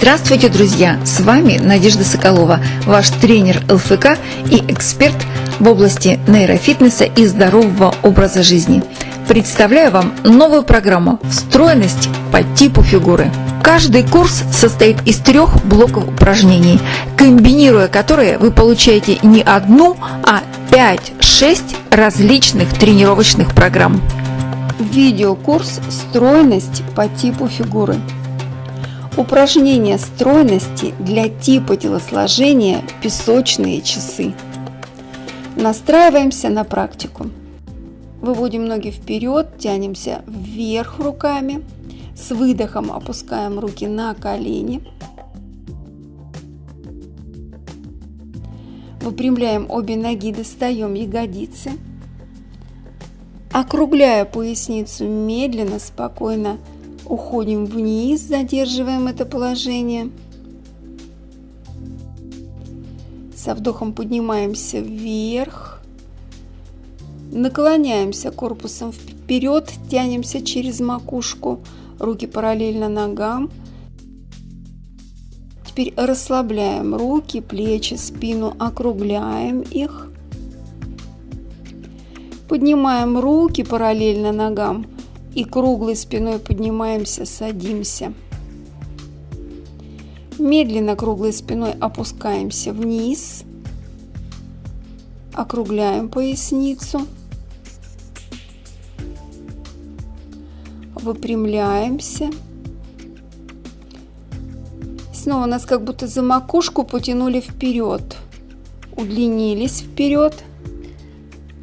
Здравствуйте, друзья! С вами Надежда Соколова, ваш тренер ЛФК и эксперт в области нейрофитнеса и здорового образа жизни. Представляю вам новую программу «Встроенность по типу фигуры». Каждый курс состоит из трех блоков упражнений, комбинируя которые вы получаете не одну, а 5-6 различных тренировочных программ. Видеокурс «Стройность по типу фигуры». Упражнение стройности для типа телосложения «Песочные часы». Настраиваемся на практику. Выводим ноги вперед, тянемся вверх руками. С выдохом опускаем руки на колени. Выпрямляем обе ноги, достаем ягодицы. Округляя поясницу медленно, спокойно уходим вниз, задерживаем это положение. Со вдохом поднимаемся вверх. Наклоняемся корпусом вперед, тянемся через макушку, руки параллельно ногам. Теперь расслабляем руки, плечи, спину, округляем их. Поднимаем руки параллельно ногам и круглой спиной поднимаемся, садимся. Медленно круглой спиной опускаемся вниз, округляем поясницу, выпрямляемся. Снова нас как будто за макушку потянули вперед, удлинились вперед,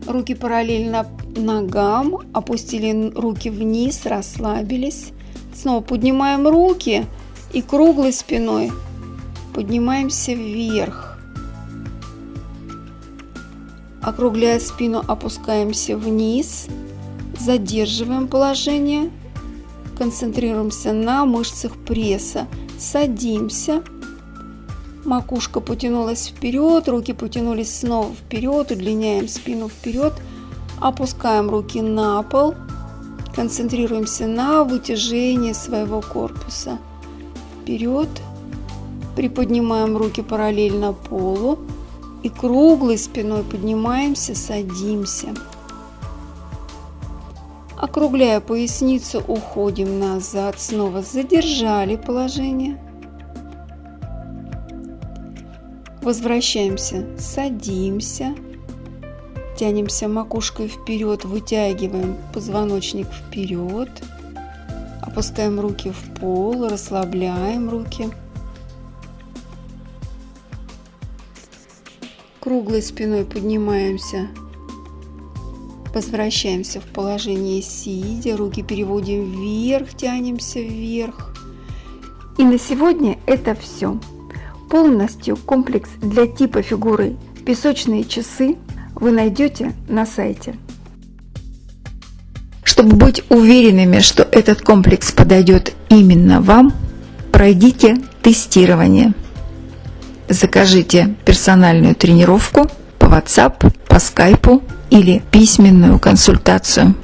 руки параллельно ногам, опустили руки вниз, расслабились. Снова поднимаем руки и круглой спиной поднимаемся вверх. Округляя спину, опускаемся вниз, задерживаем положение, концентрируемся на мышцах пресса, садимся, макушка потянулась вперед, руки потянулись снова вперед, удлиняем спину вперед – Опускаем руки на пол, концентрируемся на вытяжении своего корпуса. Вперед, приподнимаем руки параллельно полу и круглой спиной поднимаемся, садимся. Округляя поясницу, уходим назад, снова задержали положение. Возвращаемся, садимся. Тянемся макушкой вперед, вытягиваем позвоночник вперед. Опускаем руки в пол, расслабляем руки. Круглой спиной поднимаемся, возвращаемся в положение сидя, руки переводим вверх, тянемся вверх. И на сегодня это все. Полностью комплекс для типа фигуры песочные часы вы найдете на сайте. Чтобы быть уверенными, что этот комплекс подойдет именно вам, пройдите тестирование. Закажите персональную тренировку по WhatsApp, по Skype или письменную консультацию.